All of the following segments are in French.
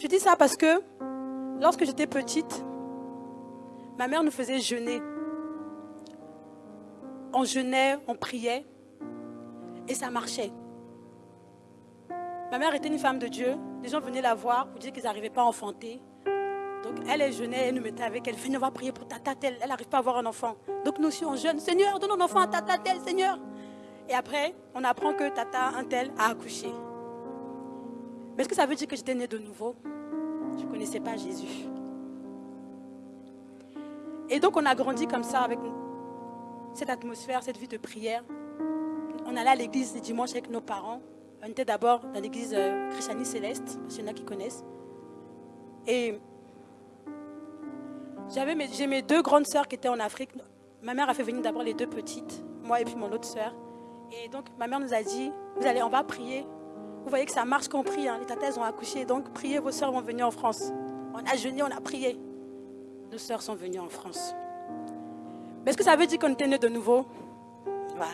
Je dis ça parce que lorsque j'étais petite, ma mère nous faisait jeûner. On jeûnait, on priait et ça marchait. Ma mère était une femme de Dieu. Les gens venaient la voir pour dire qu'ils n'arrivaient pas à enfanter. Donc elle, elle jeûnait, elle nous mettait avec elle. Venez, on va prier pour tata telle. Elle n'arrive pas à avoir un enfant. Donc nous aussi, on jeûne. Seigneur, donne un enfant à tata telle, Seigneur. Et après, on apprend que tata un tel a accouché. Mais est-ce que ça veut dire que j'étais née de nouveau? Je ne connaissais pas Jésus. Et donc on a grandi comme ça avec cette atmosphère, cette vie de prière. On allait à l'église le dimanche avec nos parents. On était d'abord dans l'église euh, Christianie Céleste, parce qu'il y en a qui connaissent. Et j'avais j'ai mes deux grandes sœurs qui étaient en Afrique. Ma mère a fait venir d'abord les deux petites, moi et puis mon autre sœur. Et donc ma mère nous a dit, vous allez, on va prier. Vous voyez que ça marche quand on prie, les tatas ont accouché, donc priez, vos sœurs vont venir en France. On a jeûné, on a prié. Nos sœurs sont venues en France. Mais est-ce que ça veut dire qu'on était nés de nouveau? Voilà.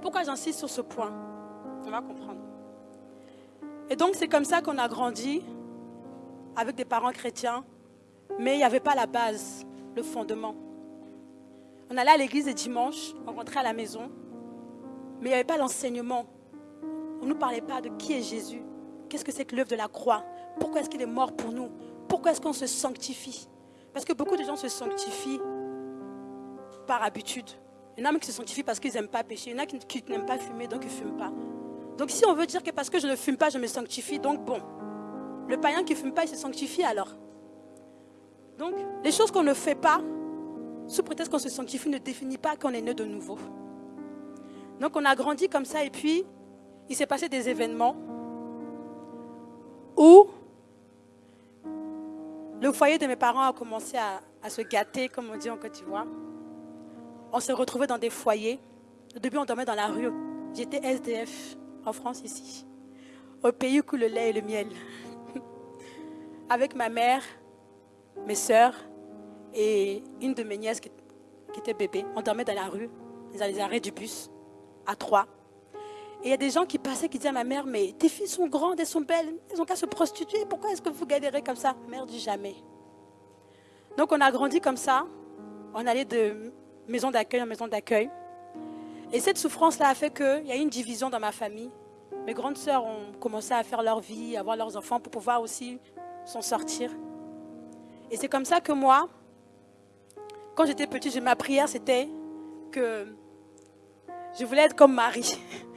Pourquoi j'insiste sur ce point? On va comprendre. Et donc c'est comme ça qu'on a grandi avec des parents chrétiens, mais il n'y avait pas la base, le fondement. On allait à l'église le dimanche, on rentrait à la maison, mais il n'y avait pas l'enseignement. On ne nous parlait pas de qui est Jésus, qu'est-ce que c'est que l'œuvre de la croix, pourquoi est-ce qu'il est mort pour nous, pourquoi est-ce qu'on se sanctifie? Parce que beaucoup de gens se sanctifient par habitude. Il y en a qui se sanctifient parce qu'ils n'aiment pas pécher. Il y en a qui, n'aiment pas fumer, donc ils ne fument pas. Donc si on veut dire que parce que je ne fume pas, je me sanctifie, donc bon. Le païen qui ne fume pas, il se sanctifie alors? Donc, les choses qu'on ne fait pas, sous prétexte qu'on se sanctifie, ne définit pas qu'on est né de nouveau. Donc, on a grandi comme ça et puis, il s'est passé des événements où le foyer de mes parents a commencé à, se gâter, comme on dit en Côte d'Ivoire on s'est retrouvés dans des foyers. Au début, on dormait dans la rue. J'étais SDF en France ici. Au pays où coule le lait et le miel. Avec ma mère, mes soeurs et une de mes nièces qui, était bébé. On dormait dans la rue, dans les arrêts du bus, à trois. Et il y a des gens qui passaient qui disaient à ma mère, mais tes filles sont grandes, elles sont belles, elles ont qu'à se prostituer, pourquoi est-ce que vous galérez comme ça? Mère dit jamais. Donc on a grandi comme ça, on allait de maison d'accueil en maison d'accueil. Et cette souffrance-là a fait qu'il y a eu une division dans ma famille. Mes grandes sœurs ont commencé à faire leur vie, avoir leurs enfants pour pouvoir aussi s'en sortir. Et c'est comme ça que moi, quand j'étais petite, ma prière, c'était que je voulais être comme Marie.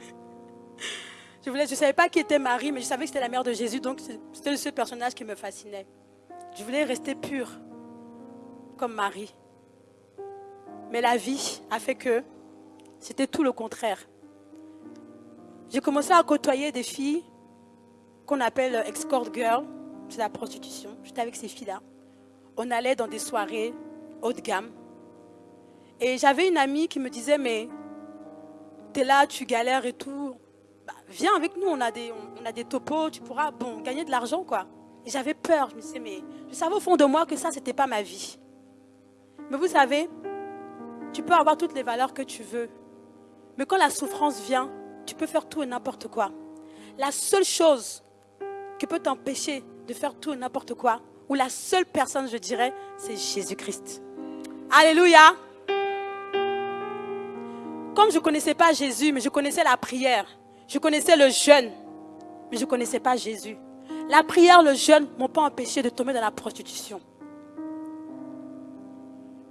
Je ne savais pas qui était Marie, mais je savais que c'était la mère de Jésus, donc c'était le seul personnage qui me fascinait. Je voulais rester pure, comme Marie. Mais la vie a fait que c'était tout le contraire. J'ai commencé à côtoyer des filles qu'on appelle escort girl, c'est la prostitution. J'étais avec ces filles-là. On allait dans des soirées haut de gamme. Et j'avais une amie qui me disait, mais t'es là, tu galères et tout. Bah, viens avec nous, on a, des, on a des topos, tu pourras bon, gagner de l'argent, quoi. Et j'avais peur, je me disais, mais je savais au fond de moi que ça, c'était pas ma vie. Mais vous savez, tu peux avoir toutes les valeurs que tu veux. Mais quand la souffrance vient, tu peux faire tout et n'importe quoi. La seule chose qui peut t'empêcher de faire tout et n'importe quoi, ou la seule personne, je dirais, c'est Jésus-Christ. Alléluia. Comme je ne connaissais pas Jésus, mais je connaissais la prière, je connaissais le jeûne, mais je ne connaissais pas Jésus. La prière, le jeûne ne m'ont pas empêché de tomber dans la prostitution.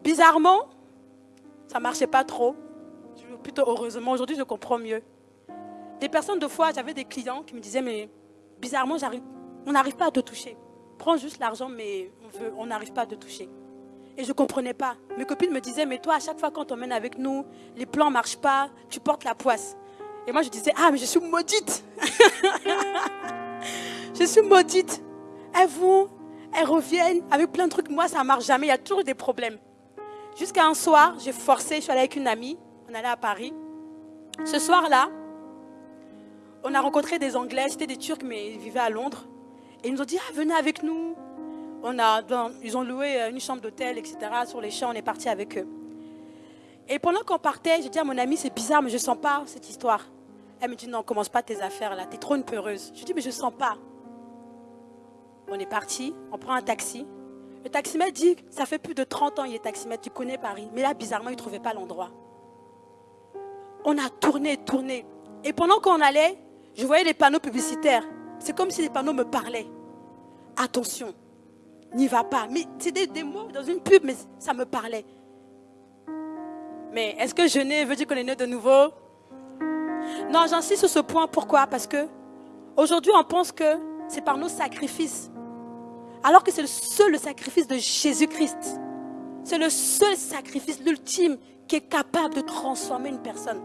Bizarrement, ça ne marchait pas trop. Plutôt heureusement, aujourd'hui je comprends mieux. Des personnes de fois, j'avais des clients qui me disaient, mais bizarrement, on n'arrive pas à te toucher. Prends juste l'argent, mais on n'arrive pas à te toucher. Et je ne comprenais pas. Mes copines me disaient, mais toi, à chaque fois qu'on t'emmène avec nous, les plans ne marchent pas, tu portes la poisse. Et moi, je disais, ah, mais je suis maudite. je suis maudite. Elles vont, elles reviennent avec plein de trucs. Moi, ça ne marche jamais. Il y a toujours des problèmes. Jusqu'à un soir, j'ai forcé, je suis allée avec une amie, on allait à Paris. Ce soir-là, on a rencontré des Anglais, c'était des Turcs, mais ils vivaient à Londres. Et ils nous ont dit, ah, venez avec nous. On a, ils ont loué euh, une chambre d'hôtel, etc. Sur les champs, on est parti avec eux. Et pendant qu'on partait, j'ai dit à mon amie, c'est bizarre, mais je ne sens pas cette histoire. Elle me dit, non, commence pas tes affaires là, tu es trop une peureuse. Je dis, mais je ne sens pas. On est parti, on prend un taxi. Le taximètre dit, ça fait plus de 30 ans il est taximètre, tu connais Paris. Mais là, bizarrement, il ne trouvait pas l'endroit. On a tourné, tourné. Et pendant qu'on allait, je voyais les panneaux publicitaires. C'est comme si les panneaux me parlaient. Attention, n'y va pas. Mais c'était des mots dans une pub, mais ça me parlait. Mais est-ce que jeûner veut dire qu'on est né de nouveau? Non, j'insiste sur ce point. Pourquoi? Parce que aujourd'hui, on pense que c'est par nos sacrifices. Alors que c'est le seul sacrifice de Jésus-Christ. C'est le seul sacrifice, l'ultime, qui est capable de transformer une personne.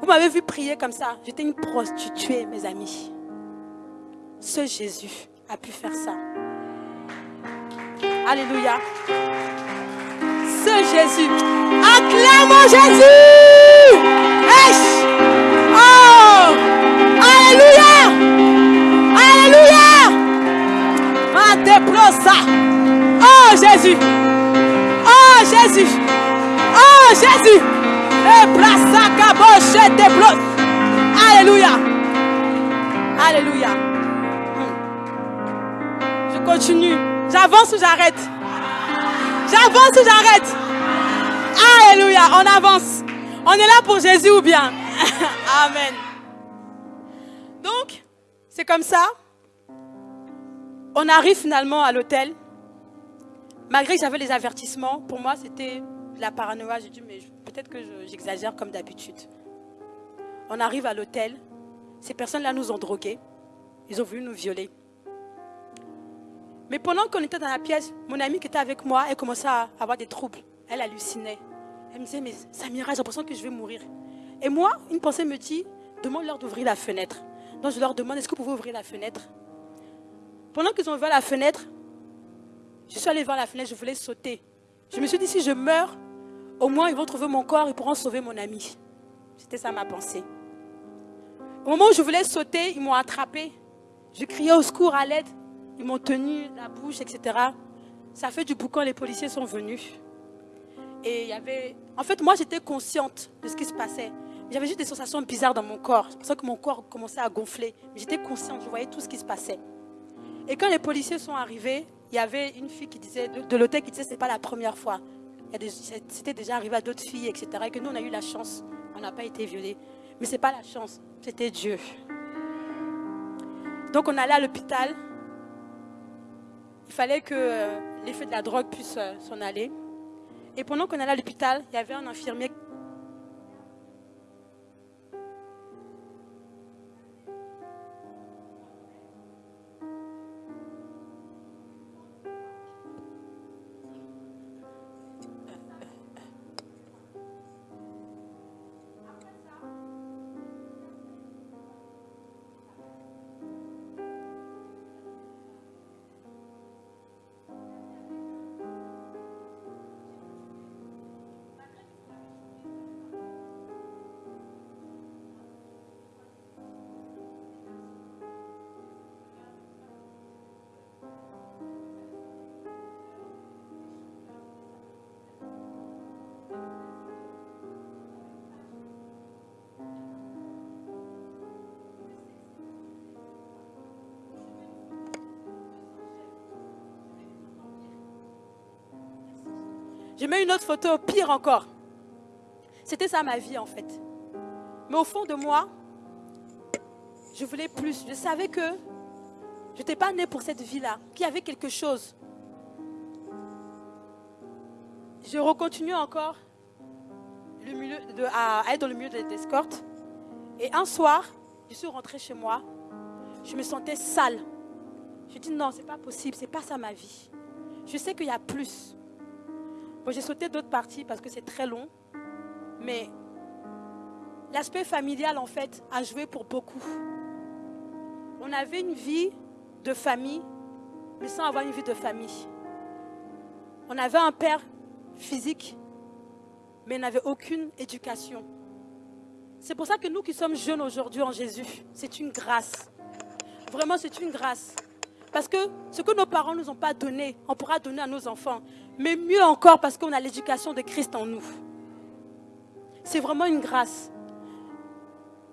Vous m'avez vu prier comme ça. J'étais une prostituée, mes amis. Ce Jésus a pu faire ça. Alléluia. Ce Jésus. Acclamons Jésus. Ça. Oh Jésus. Oh Jésus. Oh Jésus. Alléluia. Alléluia. Je continue. J'avance ou j'arrête? J'avance ou j'arrête? Alléluia. On avance. On est là pour Jésus ou bien? Amen. Donc, c'est comme ça. On arrive finalement à l'hôtel. Malgré que j'avais les avertissements, pour moi, c'était la paranoïa. J'ai dit, mais peut-être que j'exagère comme d'habitude. On arrive à l'hôtel. Ces personnes-là nous ont drogués. Ils ont voulu nous violer. Mais pendant qu'on était dans la pièce, mon amie qui était avec moi, elle commençait à avoir des troubles. Elle hallucinait. Elle me disait, mais Samira, j'ai l'impression que je vais mourir. Et moi, une pensée me dit, demande-leur d'ouvrir la fenêtre. Donc je leur demande, est-ce que vous pouvez ouvrir la fenêtre? Pendant qu'ils ont ouvert la fenêtre, je suis allée voir la fenêtre, je voulais sauter. Je me suis dit, si je meurs, au moins, ils vont trouver mon corps, ils pourront sauver mon ami. C'était ça ma pensée. Au moment où je voulais sauter, ils m'ont attrapé. Je criais au secours, à l'aide. Ils m'ont tenu la bouche, etc. Ça fait du boucan, les policiers sont venus. Et il y avait... En fait, moi, j'étais consciente de ce qui se passait. J'avais juste des sensations bizarres dans mon corps. C'est pour ça que mon corps commençait à gonfler. J'étais consciente, je voyais tout ce qui se passait. Et quand les policiers sont arrivés, il y avait une fille qui disait, de, l'hôtel qui disait, ce n'est pas la première fois. C'était déjà arrivé à d'autres filles, etc. Et que nous, on a eu la chance. On n'a pas été violés. Mais ce n'est pas la chance, c'était Dieu. Donc on allait à l'hôpital. Il fallait que euh, l'effet de la drogue puisse euh, s'en aller. Et pendant qu'on allait à l'hôpital, il y avait un infirmier Je mets une autre photo, pire encore. C'était ça ma vie en fait. Mais au fond de moi, je voulais plus. Je savais que je n'étais pas née pour cette vie-là, qu'il y avait quelque chose. Je recontinue encore le milieu de, à, être dans le milieu de l'escorte. Et un soir, je suis rentrée chez moi. Je me sentais sale. Je dis non, c'est pas possible, c'est pas ça ma vie. Je sais qu'il y a plus j'ai sauté d'autres parties parce que c'est très long. Mais l'aspect familial, en fait, a joué pour beaucoup. On avait une vie de famille, mais sans avoir une vie de famille. On avait un père physique, mais n'avait aucune éducation. C'est pour ça que nous qui sommes jeunes aujourd'hui en Jésus, c'est une grâce. Vraiment, c'est une grâce. Parce que ce que nos parents ne nous ont pas donné, on pourra donner à nos enfants. Mais mieux encore parce qu'on a l'éducation de Christ en nous. C'est vraiment une grâce.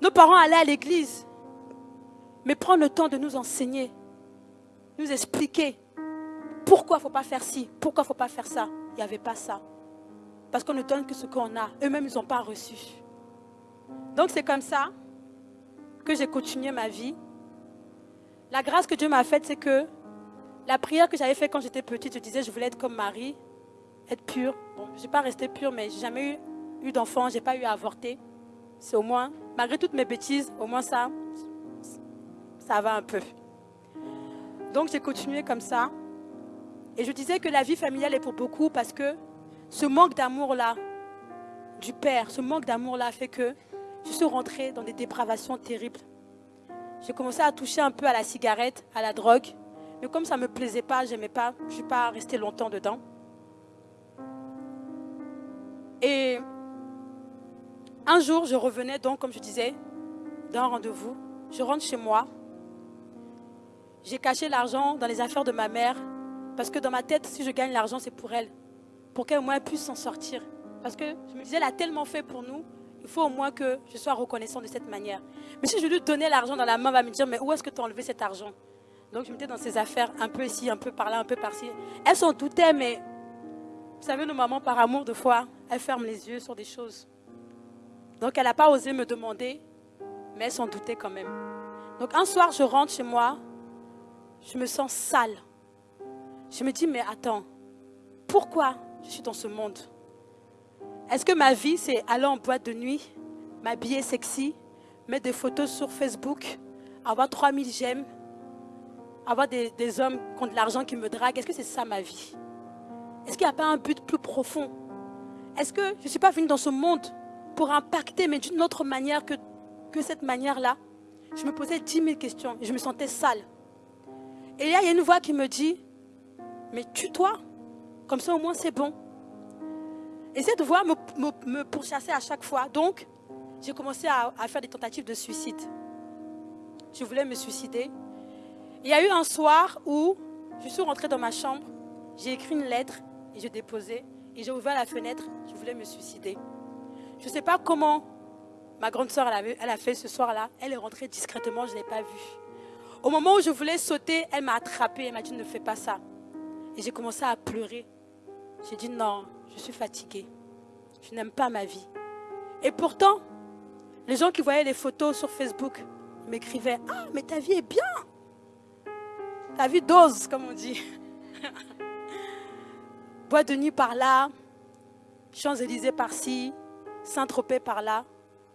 Nos parents allaient à l'église, mais prendre le temps de nous enseigner nous expliquer pourquoi il ne faut pas faire ci, pourquoi il ne faut pas faire ça. Il n'y avait pas ça. Parce qu'on ne donne que ce qu'on a. Eux-mêmes, ils n'ont pas reçu. Donc c'est comme ça que j'ai continué ma vie. La grâce que Dieu m'a faite, c'est que la prière que j'avais faite quand j'étais petite, je disais je voulais être comme Marie, être pure. Bon, je n'ai pas resté pure, mais j'ai jamais eu, eu d'enfant, je n'ai pas eu à avorter. C'est au moins, malgré toutes mes bêtises, au moins ça, ça va un peu. Donc j'ai continué comme ça. Et je disais que la vie familiale est pour beaucoup parce que ce manque d'amour-là, du père, ce manque d'amour-là fait que je suis rentrée dans des dépravations terribles. J'ai commencé à toucher un peu à la cigarette, à la drogue. Mais comme ça ne me plaisait pas, je n'aimais pas, je ne suis pas restée longtemps dedans. Et un jour, je revenais donc, comme je disais, d'un rendez-vous. Je rentre chez moi. J'ai caché l'argent dans les affaires de ma mère. Parce que dans ma tête, si je gagne l'argent, c'est pour elle. Pour qu'elle au moins puisse s'en sortir. Parce que je me disais, elle a tellement fait pour nous il faut au moins que je sois reconnaissant de cette manière. Mais si je lui donnais l'argent dans la main, elle va me dire, mais où est-ce que tu as enlevé cet argent? Donc je me mettais dans ces affaires, un peu ici, un peu par là, un peu par-ci. Elles s'en doutaient, mais vous savez, nos mamans, par amour, de fois, elles ferment les yeux sur des choses. Donc elle n'a pas osé me demander, mais elle s'en doutait quand même. Donc un soir, je rentre chez moi, je me sens sale. Je me dis, mais attends, pourquoi je suis dans ce monde? Est-ce que ma vie, c'est aller en boîte de nuit, m'habiller sexy, mettre des photos sur Facebook, avoir 3000 j'aime, avoir des, hommes qui ont de l'argent qui me draguent Est-ce que c'est ça ma vie? Est-ce qu'il n'y a pas un but plus profond? Est-ce que je ne suis pas venue dans ce monde pour impacter, mais d'une autre manière que, que cette manière-là? Je me posais 10 000 questions et je me sentais sale. Et là, il y a une voix qui me dit, mais tue-toi, comme ça au moins c'est bon. Et cette voix me, pourchassait à chaque fois. Donc, j'ai commencé à, faire des tentatives de suicide. Je voulais me suicider. Il y a eu un soir où je suis rentrée dans ma chambre, j'ai écrit une lettre et je déposais. Et j'ai ouvert la fenêtre, je voulais me suicider. Je ne sais pas comment ma grande soeur elle, elle a fait ce soir-là. Elle est rentrée discrètement, je ne l'ai pas vue. Au moment où je voulais sauter, elle m'a attrapée, elle m'a dit ne fais pas ça. Et j'ai commencé à pleurer. J'ai dit non, je suis fatiguée. Je n'aime pas ma vie. Et pourtant, les gens qui voyaient les photos sur Facebook m'écrivaient Ah, mais ta vie est bien. Ta vie dose, comme on dit. Bois de nuit par là, Champs-Élysées par-ci, Saint-Tropez par là.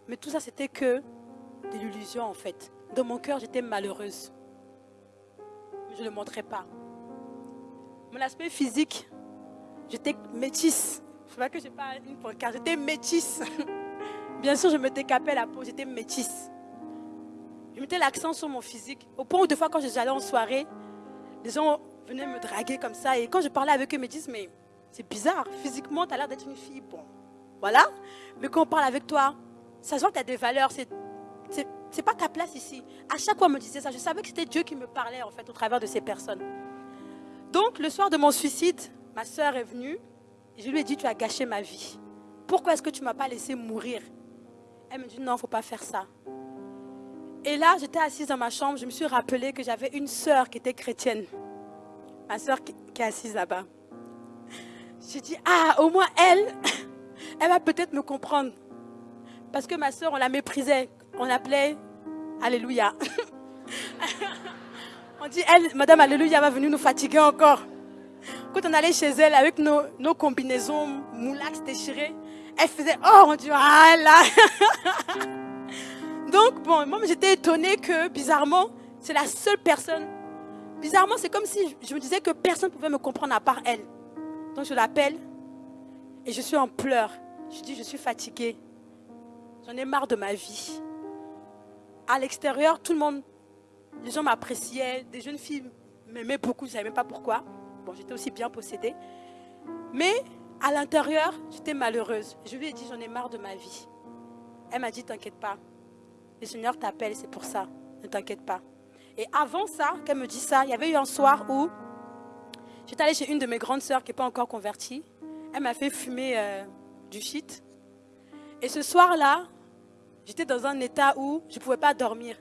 Mais tout ça, c'était que de l'illusion en fait. Dans mon cœur, j'étais malheureuse. Je ne le montrais pas. Mon aspect physique, j'étais métisse. Je vois que je pas une pancarte. J'étais métisse. Bien sûr, je me décapais la peau. J'étais métisse. Je mettais l'accent sur mon physique. Au point où, des fois, quand j'allais en soirée, les gens venaient me draguer comme ça. Et quand je parlais avec eux, ils me disent Mais c'est bizarre. Physiquement, tu as l'air d'être une fille. Bon, voilà. Mais quand on parle avec toi, ça se que tu as des valeurs. C'est c'est pas ta place ici. À chaque fois, on me disait ça. Je savais que c'était Dieu qui me parlait, en fait, au travers de ces personnes. Donc, le soir de mon suicide, ma soeur est venue. Je lui ai dit, tu as gâché ma vie. Pourquoi est-ce que tu ne m'as pas laissé mourir? Elle me dit, non, il ne faut pas faire ça. Et là, j'étais assise dans ma chambre, je me suis rappelé que j'avais une sœur qui était chrétienne. Ma sœur qui, est assise là-bas. J'ai dit, ah, au moins elle, elle va peut-être me comprendre. Parce que ma sœur, on la méprisait. On l'appelait Alléluia. on dit, elle, Madame Alléluia va venir nous fatiguer encore. Quand on allait chez elle avec nos, combinaisons moulax déchirées, elle faisait Oh mon Dieu, ah là Donc, bon, moi j'étais étonnée que bizarrement, c'est la seule personne. Bizarrement, c'est comme si je me disais que personne ne pouvait me comprendre à part elle. Donc je l'appelle et je suis en pleurs. Je dis Je suis fatiguée. J'en ai marre de ma vie. À l'extérieur, tout le monde, les gens m'appréciaient, des jeunes filles m'aimaient beaucoup, je ne savais même pas pourquoi. Bon, j'étais aussi bien possédée. Mais à l'intérieur, j'étais malheureuse. Je lui ai dit, j'en ai marre de ma vie. Elle m'a dit, t'inquiète pas. Le Seigneur t'appelle, c'est pour ça. Ne t'inquiète pas. Et avant ça, qu'elle me dit ça, il y avait eu un soir où j'étais allée chez une de mes grandes sœurs qui n'est pas encore convertie. Elle m'a fait fumer euh, du shit. Et ce soir-là, j'étais dans un état où je ne pouvais pas dormir.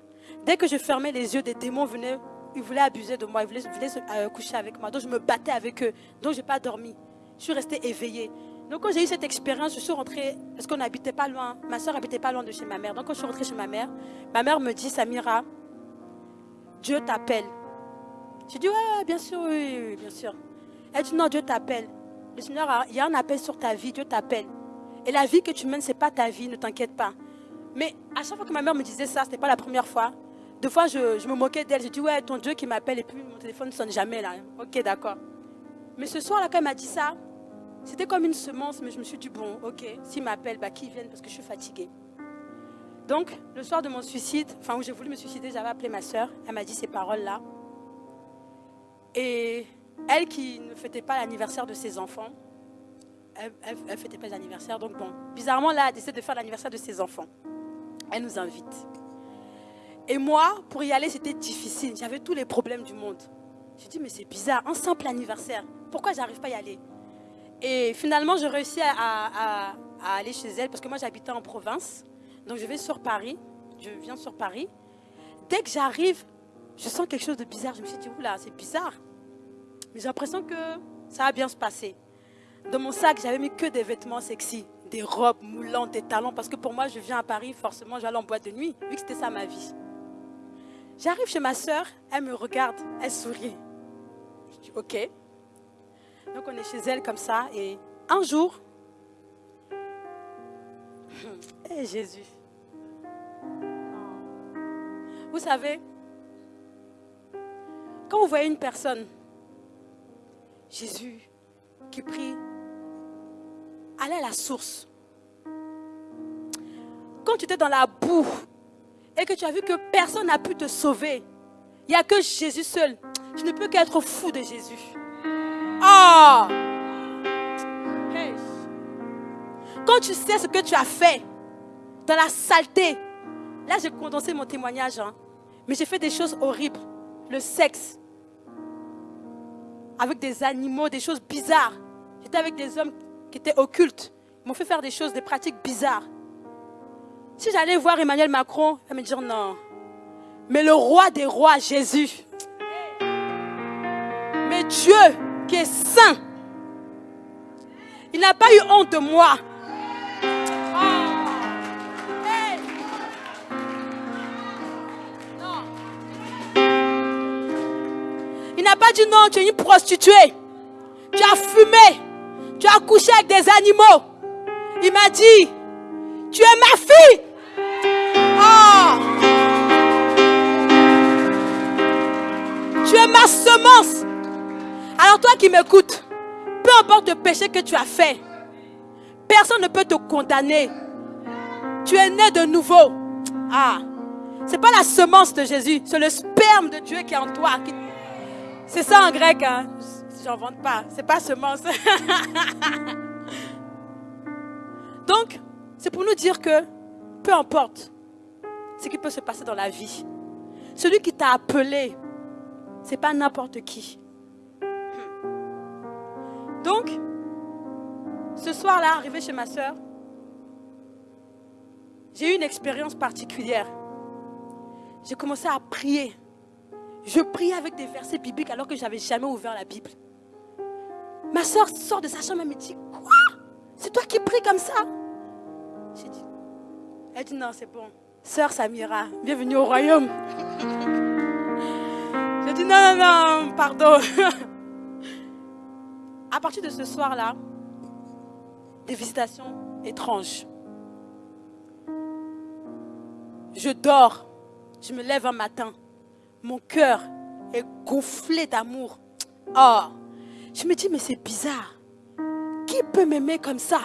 Dès que je fermais les yeux, des démons venaient ils voulaient abuser de moi, ils voulaient, euh, coucher avec moi. Donc je me battais avec eux. Donc je n'ai pas dormi. Je suis restée éveillée. Donc quand j'ai eu cette expérience, je suis rentrée, parce qu'on n'habitait pas loin, ma soeur habitait pas loin de chez ma mère. Donc quand je suis rentrée chez ma mère, ma mère me dit, Samira, Dieu t'appelle. J'ai dit, ouais, bien sûr, oui, bien sûr. Elle dit, non, Dieu t'appelle. Le Seigneur, il y a un appel sur ta vie, Dieu t'appelle. Et la vie que tu mènes, ce n'est pas ta vie, ne t'inquiète pas. Mais à chaque fois que ma mère me disait ça, ce n'était pas la première fois. Deux fois, je, me moquais d'elle. J'ai dit, ouais, ton Dieu qui m'appelle et puis mon téléphone ne sonne jamais là. Ok, d'accord. Mais ce soir-là, quand elle m'a dit ça, c'était comme une semence, mais je me suis dit, bon, ok, s'il m'appelle, bah, qu'il vienne parce que je suis fatiguée. Donc, le soir de mon suicide, enfin où j'ai voulu me suicider, j'avais appelé ma soeur. Elle m'a dit ces paroles-là. Et elle qui ne fêtait pas l'anniversaire de ses enfants, elle ne fêtait pas l'anniversaire. Donc bon, bizarrement, là, elle décide de faire l'anniversaire de ses enfants. Elle nous invite. Et moi, pour y aller, c'était difficile. J'avais tous les problèmes du monde. Je dit, mais c'est bizarre, un simple anniversaire. Pourquoi j'arrive pas à y aller? Et finalement, je réussis à, aller chez elle parce que moi, j'habitais en province. Donc, je vais sur Paris. Je viens sur Paris. Dès que j'arrive, je sens quelque chose de bizarre. Je me suis dit, oula, c'est bizarre. Mais j'ai l'impression que ça va bien se passer. Dans mon sac, j'avais mis que des vêtements sexy, des robes moulantes, des talons, parce que pour moi, je viens à Paris, forcément, j'allais en boîte de nuit, vu que c'était ça ma vie. J'arrive chez ma soeur, elle me regarde, elle sourit. Je dis, ok. Donc on est chez elle comme ça, et un jour, hé Jésus, vous savez, quand vous voyez une personne, Jésus, qui prie allez à la source. Quand tu étais dans la boue et que tu as vu que personne n'a pu te sauver, il n'y a que Jésus seul. Tu ne peux qu'être fou de Jésus. Quand tu sais ce que tu as fait dans la saleté, là j'ai condensé mon témoignage, hein. mais j'ai fait des choses horribles. Le sexe, avec des animaux, des choses bizarres. J'étais avec des hommes qui étaient occultes. Ils m'ont fait faire des choses, des pratiques bizarres. Si j'allais voir Emmanuel Macron, va me dire non. Mais le roi des rois, Jésus. Mais Dieu qui est saint, il n'a pas eu honte de moi. Il n'a pas dit non, tu es une prostituée. Tu as fumé. Tu as couché avec des animaux. Il m'a dit, tu es ma fille. Oh. Tu es ma semence. Alors toi qui m'écoutes, peu importe le péché que tu as fait, personne ne peut te condamner. Tu es né de nouveau. Ah, c'est pas la semence de Jésus, c'est le sperme de Dieu qui est en toi. C'est ça en grec. Hein j'en vante pas. C'est pas semence. Donc, c'est pour nous dire que peu importe ce qui peut se passer dans la vie, celui qui t'a appelé, c'est pas n'importe qui. Donc, ce soir-là, arrivé chez ma soeur, j'ai eu une expérience particulière. J'ai commencé à prier. Je priais avec des versets bibliques alors que je n'avais jamais ouvert la Bible. Ma soeur sort de sa chambre et me dit, quoi? C'est toi qui pries comme ça? J'ai dit, elle dit, non, c'est bon. Sœur Samira, bienvenue au royaume. J'ai dit, non, non, non, pardon. À partir de ce soir-là, des visitations étranges. Je dors, je me lève un matin, mon cœur est gonflé d'amour. Oh, je me dis, mais c'est bizarre. Qui peut m'aimer comme ça?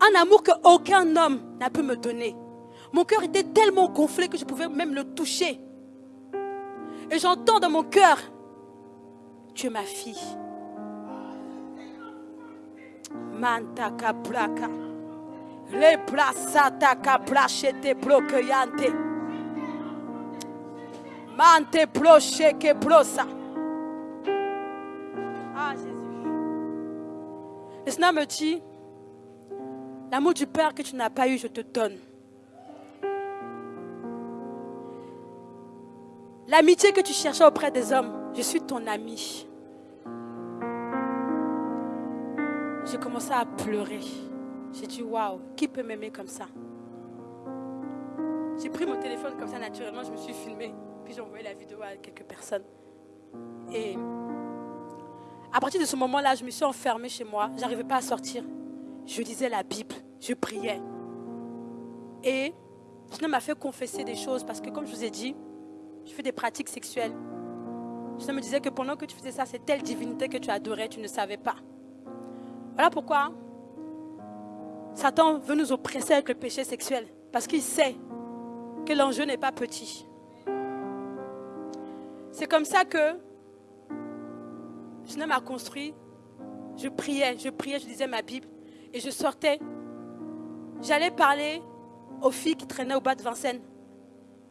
Un amour que aucun homme n'a pu me donner. Mon cœur était tellement gonflé que je pouvais même le toucher. Et j'entends dans mon cœur, tu es ma fille. Mantaka plaka. Le plasataka plachete bloqueante. Mante ploche que plosa. Ah, Jésus. Le Seigneur me dit, l'amour du Père que tu n'as pas eu, je te donne. L'amitié que tu cherchais auprès des hommes, je suis ton ami. J'ai commencé à pleurer. J'ai dit, waouh, qui peut m'aimer comme ça? J'ai pris mon téléphone comme ça naturellement, je me suis filmée. Puis j'ai envoyé la vidéo à quelques personnes. Et à partir de ce moment-là, je me suis enfermée chez moi. Je n'arrivais pas à sortir. Je lisais la Bible, je priais. Et Seigneur m'a fait confesser des choses parce que, comme je vous ai dit, je fais des pratiques sexuelles. Je me disait que pendant que tu faisais ça, c'est telle divinité que tu adorais, tu ne savais pas. Voilà pourquoi Satan veut nous oppresser avec le péché sexuel. Parce qu'il sait que l'enjeu n'est pas petit. C'est comme ça que je m'a construit. Je priais, je priais, je lisais ma Bible. Et je sortais. J'allais parler aux filles qui traînaient au bas de Vincennes.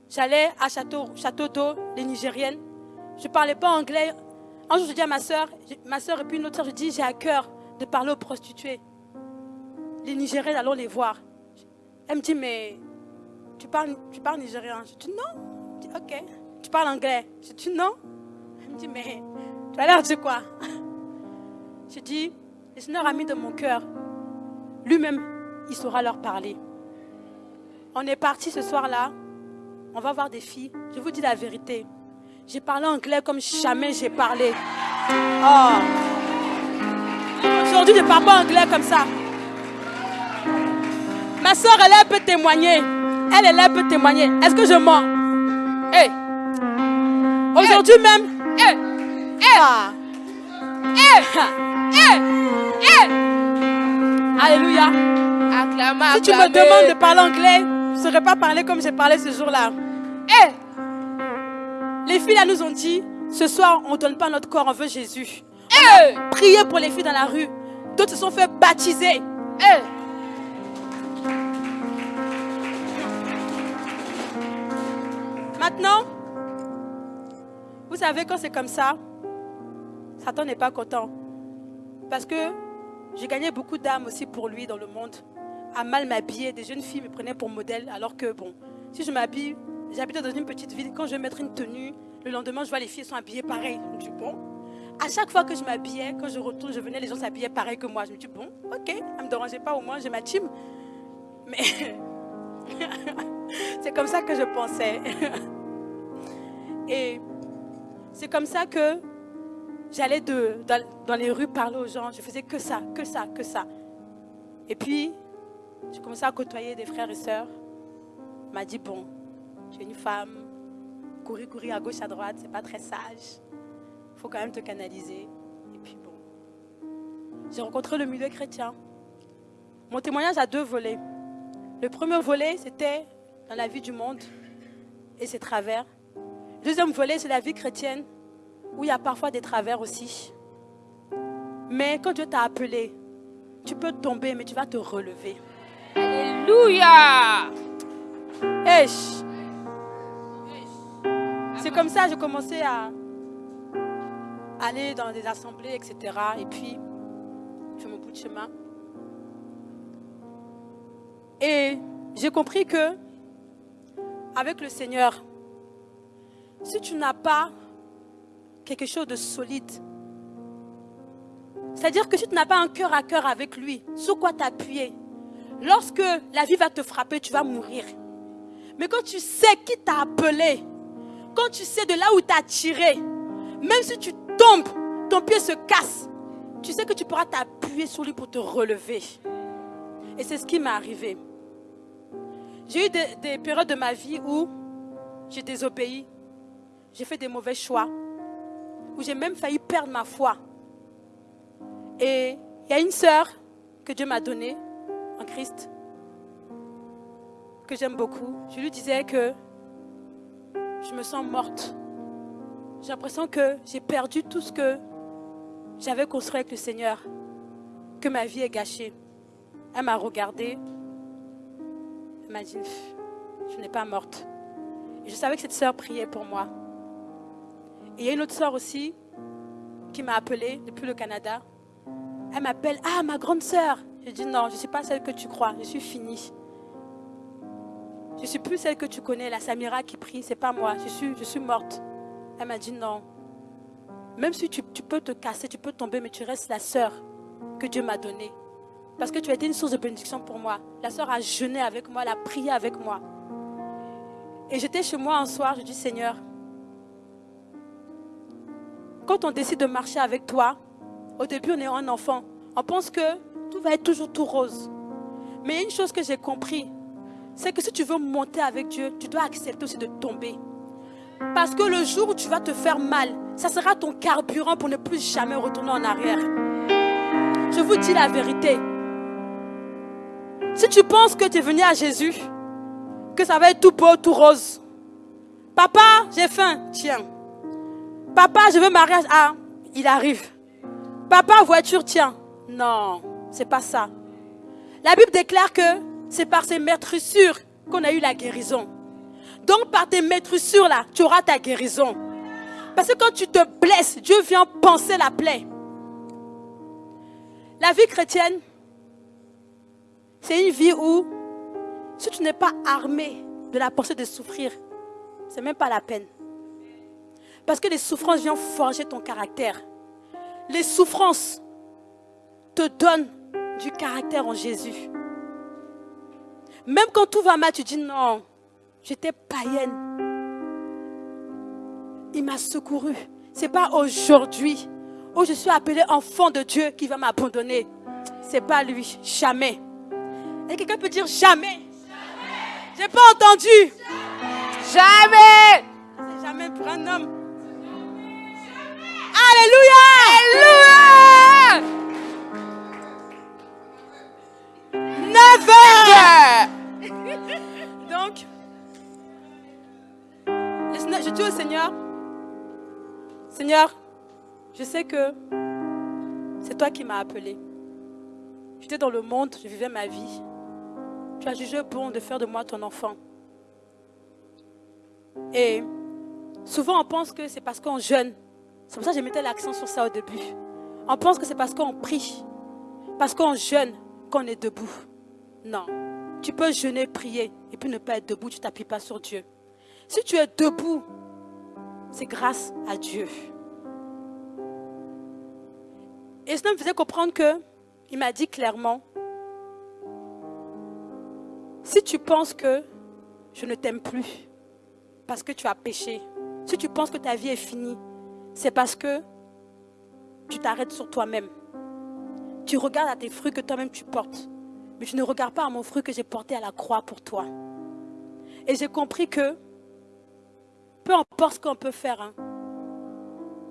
J'allais à Château, Château d'eau, les Nigériennes. Je ne parlais pas anglais. Un jour, je dis à ma soeur, ma soeur et puis une autre soeur, je dis, j'ai à cœur de parler aux prostituées. Les Nigériennes, allons les voir. Elle me dit, mais tu parles, tu parles nigérien Je dis, non. Je dis, ok. Tu parles anglais Je dis, non. Elle me dit, mais tu as l'air de quoi? Je dis, le Seigneur a mis de mon cœur. Lui-même, il saura leur parler. On est parti ce soir-là. On va voir des filles. Je vous dis la vérité. J'ai parlé anglais comme jamais j'ai parlé. Oh. Aujourd'hui, parle pas anglais comme ça. Ma soeur, elle, elle peut témoigner. Elle, elle, elle peut témoigner. Est-ce que je mens? Hey. Aujourd'hui même. Hey. Ah. Hey. Hey. Alléluia. si tu me demandes de parler anglais, je ne saurais pas parler comme j'ai parlé ce jour-là. Hey. Les filles là nous ont dit, ce soir, on ne donne pas notre corps, on veut Jésus. Hey. Priez pour les filles dans la rue. D'autres se sont fait baptiser. Maintenant, vous savez, quand c'est comme ça, Satan n'est pas content. Parce que j'ai gagné beaucoup d'âmes aussi pour lui dans le monde. À mal m'habiller, des jeunes filles me prenaient pour modèle, alors que, bon, si je m'habille, j'habite dans une petite ville, quand je vais mettre une tenue, le lendemain, je vois les filles sont habillées pareil. Bon, à chaque fois que je m'habillais, quand je retourne, je venais, les gens s'habillaient pareil que moi. Je me dis, bon, ok, ça ne me dérangeait pas, au moins j'ai ma team. Mais c'est comme ça que je pensais. Et c'est comme ça que j'allais dans, les rues parler aux gens. Je faisais que ça, que ça, que ça. Et puis, j'ai commencé à côtoyer des frères et sœurs. M'a dit, bon, tu une femme, courir, courir à gauche, à droite, c'est pas très sage. Faut quand même te canaliser. Et puis bon, j'ai rencontré le milieu chrétien. Mon témoignage a deux volets. Le premier volet, c'était dans la vie du monde et ses travers. Le deuxième volet, c'est la vie chrétienne, où il y a parfois des travers aussi. Mais quand Dieu t'a appelé, tu peux tomber, mais tu vas te relever. Alléluia! C'est comme ça que j'ai commencé à aller dans des assemblées, etc. Et puis, je fais mon bout de chemin. Et j'ai compris que, avec le Seigneur, si tu n'as pas quelque chose de solide, c'est-à-dire que si tu n'as pas un cœur à cœur avec lui, sur quoi t'appuyer, lorsque la vie va te frapper, tu vas mourir. Mais quand tu sais qui t'a appelé, quand tu sais de là où tu as tiré, même si tu ton pied se casse, tu sais que tu pourras t'appuyer sur lui pour te relever. Et c'est ce qui m'est arrivé. J'ai eu des, des, périodes de ma vie où j'ai désobéi, j'ai fait des mauvais choix, où j'ai même failli perdre ma foi. Et il y a une sœur que Dieu m'a donnée en Christ, que j'aime beaucoup. Je lui disais que je me sens morte. J'ai l'impression que j'ai perdu tout ce que j'avais construit avec le Seigneur, que ma vie est gâchée. Elle m'a regardée, elle m'a dit, je n'ai pas morte. Et je savais que cette sœur priait pour moi. Et il y a une autre sœur aussi qui m'a appelée depuis le Canada. Elle m'appelle, ah, ma grande sœur. Je dis non, je ne suis pas celle que tu crois, je suis finie. je suis plus celle que tu connais, la Samira qui prie, c'est pas moi, je suis, je suis morte. Elle m'a dit non. Même si tu, peux te casser, tu peux tomber, mais tu restes la sœur que Dieu m'a donnée. Parce que tu as été une source de bénédiction pour moi. La sœur a jeûné avec moi, elle a prié avec moi. Et j'étais chez moi un soir, je dis Seigneur, quand on décide de marcher avec toi, au début on est un enfant, on pense que tout va être toujours tout rose. Mais une chose que j'ai compris, c'est que si tu veux monter avec Dieu, tu dois accepter aussi de tomber. Parce que le jour où tu vas te faire mal, ça sera ton carburant pour ne plus jamais retourner en arrière. Je vous dis la vérité. Si tu penses que tu es venu à Jésus, que ça va être tout beau, tout rose. Papa, j'ai faim. Tiens. Papa, je veux mariage. Ah, il arrive. Papa, voiture, tiens. Non, c'est pas ça. La Bible déclare que c'est par ces maîtrissures qu'on a eu la guérison. Donc par tes maîtrissures là, tu auras ta guérison. Parce que quand tu te blesses, Dieu vient penser la plaie. La vie chrétienne, c'est une vie où, si tu n'es pas armé de la pensée de souffrir, c'est même pas la peine. Parce que les souffrances viennent forger ton caractère. Les souffrances te donnent du caractère en Jésus. Même quand tout va mal, tu dis non, j'étais païenne. Il m'a secouru. Ce n'est pas aujourd'hui où je suis appelée enfant de Dieu qui va m'abandonner. Ce n'est pas lui, jamais. Et quelqu'un peut dire jamais? J'ai pas entendu. Jamais. C'est jamais pour un homme. Alléluia. Alléluia. Never. Donc, je dis au Seigneur, Seigneur, je sais que c'est toi qui m'as appelé. J'étais dans le monde, je vivais ma vie. Tu as jugé bon de faire de moi ton enfant. Et souvent, on pense que c'est parce qu'on jeûne. C'est pour ça que je mettais l'accent sur ça au début. On pense que c'est parce qu'on prie, parce qu'on jeûne, qu'on est debout. Non. Tu peux jeûner, prier, et puis ne pas être debout, tu ne t'appuies pas sur Dieu. Si tu es debout, c'est grâce à Dieu. Et cela me faisait comprendre que, il m'a dit clairement, si tu penses que je ne t'aime plus parce que tu as péché, si tu penses que ta vie est finie, c'est parce que tu t'arrêtes sur toi-même. Tu regardes à tes fruits que toi-même tu portes, mais tu ne regardes pas à mon fruit que j'ai porté à la croix pour toi. Et j'ai compris que, peu importe ce qu'on peut faire, hein,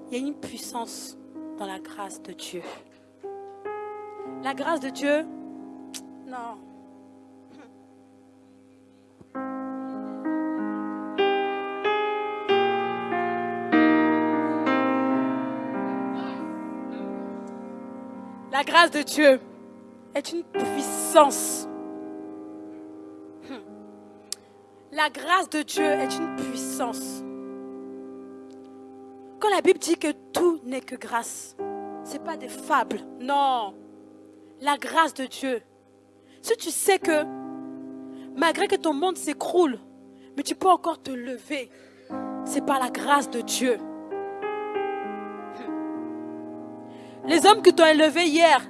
il y a une puissance dans la grâce de Dieu. La grâce de Dieu, non. La grâce de Dieu est une puissance. La grâce de Dieu est une puissance. Quand la Bible dit que tout n'est que grâce, ce n'est pas des fables. Non. La grâce de Dieu. Si tu sais que malgré que ton monde s'écroule, mais tu peux encore te lever, c'est par la grâce de Dieu. Les hommes qui t'ont élevé hier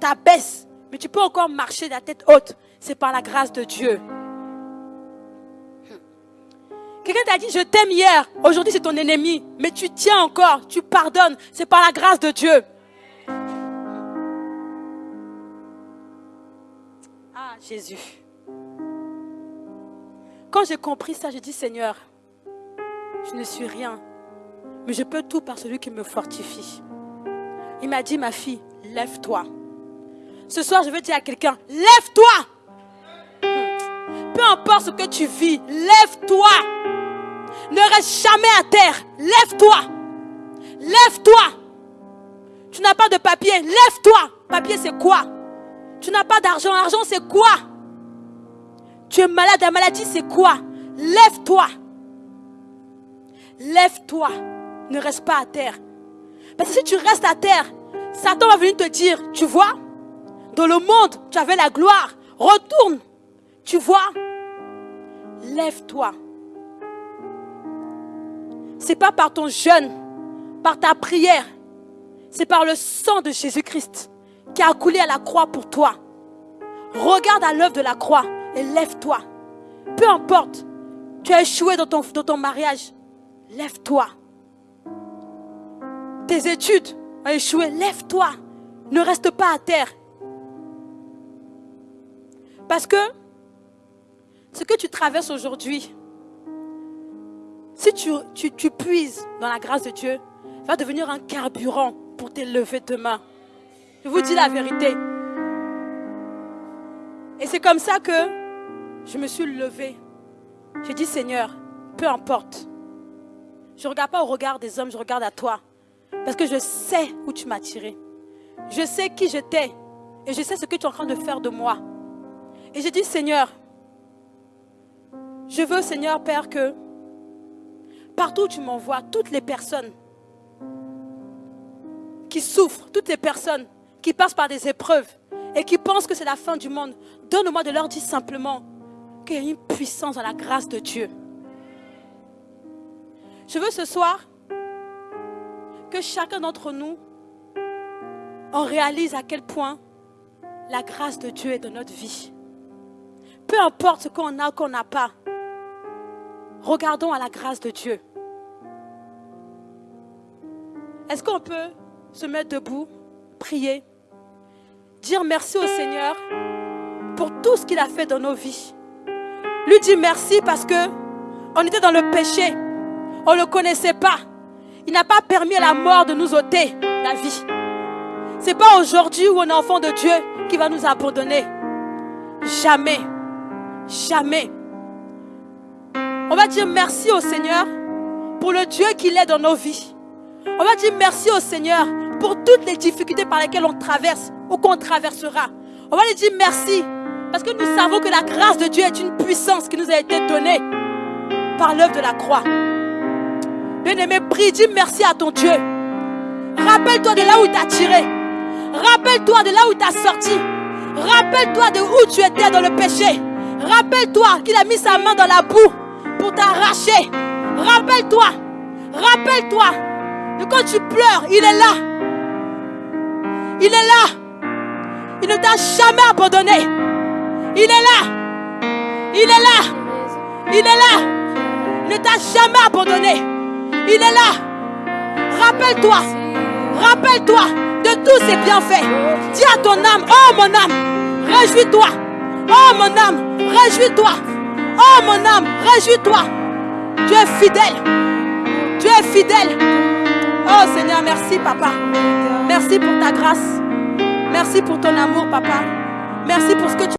t'abaissent, mais tu peux encore marcher la tête haute. C'est par la grâce de Dieu. Quelqu'un t'a dit, je t'aime hier, aujourd'hui c'est ton ennemi, mais tu tiens encore, tu pardonnes, c'est par la grâce de Dieu. Ah, Jésus. Quand j'ai compris ça, j'ai dit, Seigneur, je ne suis rien, mais je peux tout par celui qui me fortifie. Il m'a dit, ma fille, lève-toi. Ce soir, je veux dire à quelqu'un, lève-toi. Peu importe ce que tu vis, lève-toi. Ne reste jamais à terre. Lève-toi. Lève-toi. Tu n'as pas de papier. Lève-toi. Papier, c'est quoi? Tu n'as pas d'argent. Argent, c'est quoi? Tu es malade. La maladie, c'est quoi? Lève-toi. Lève-toi. Ne reste pas à terre. Parce que si tu restes à terre, Satan va venir te dire, tu vois, dans le monde, tu avais la gloire. Retourne. Tu vois, lève-toi. C'est pas par ton jeûne, par ta prière, c'est par le sang de Jésus-Christ qui a coulé à la croix pour toi. Regarde à l'œuvre de la croix et lève-toi. Peu importe, tu as échoué dans ton, dans ton mariage, lève-toi. Tes études ont échoué, lève-toi. Ne reste pas à terre. Parce que ce que tu traverses aujourd'hui, si tu, tu, puises dans la grâce de Dieu, va devenir un carburant pour t'élever demain. Je vous dis la vérité. Et c'est comme ça que je me suis levée. J'ai dit, Seigneur, peu importe. Je ne regarde pas au regard des hommes, je regarde à toi. Parce que je sais où tu m'as tiré. Je sais qui j'étais. Et je sais ce que tu es en train de faire de moi. Et j'ai dit, Seigneur, je veux, Seigneur, Père, que partout où tu m'envoies, toutes les personnes qui souffrent, toutes les personnes qui passent par des épreuves et qui pensent que c'est la fin du monde, donne-moi de leur dire simplement qu'il y a une puissance dans la grâce de Dieu. Je veux ce soir que chacun d'entre nous en réalise à quel point la grâce de Dieu est dans notre vie. Peu importe ce qu'on a ou qu'on n'a pas, regardons à la grâce de Dieu. Est-ce qu'on peut se mettre debout, prier, dire merci au Seigneur pour tout ce qu'il a fait dans nos vies? Lui dire merci parce que on était dans le péché, on ne le connaissait pas. Il n'a pas permis à la mort de nous ôter la vie. Ce n'est pas aujourd'hui où on est enfant de Dieu qui va nous abandonner. Jamais. Jamais. On va dire merci au Seigneur pour le Dieu qu'il est dans nos vies. On va dire merci au Seigneur pour toutes les difficultés par lesquelles on traverse ou qu'on traversera. On va lui dire merci parce que nous savons que la grâce de Dieu est une puissance qui nous a été donnée par l'œuvre de la croix. Bien-aimé, prie, dis merci à ton Dieu. Rappelle-toi de là où il t'a tiré. Rappelle-toi de là où il t'a sorti. Rappelle-toi de où tu étais dans le péché. Rappelle-toi qu'il a mis sa main dans la boue pour t'arracher. Rappelle-toi. Rappelle-toi de quand tu pleures, il est là. Il est là. Il ne t'a jamais abandonné. Il est là. Il est là. Il est là. Il ne t'a jamais abandonné. Il est là. Rappelle-toi. Rappelle-toi de tous ses bienfaits. Dis à ton âme, oh mon âme, réjouis-toi. Oh mon âme, réjouis-toi. Oh mon âme, réjouis-toi. Tu es fidèle. Tu es fidèle. Oh Seigneur, merci papa. Merci pour ta grâce. Merci pour ton amour papa. Merci pour ce que tu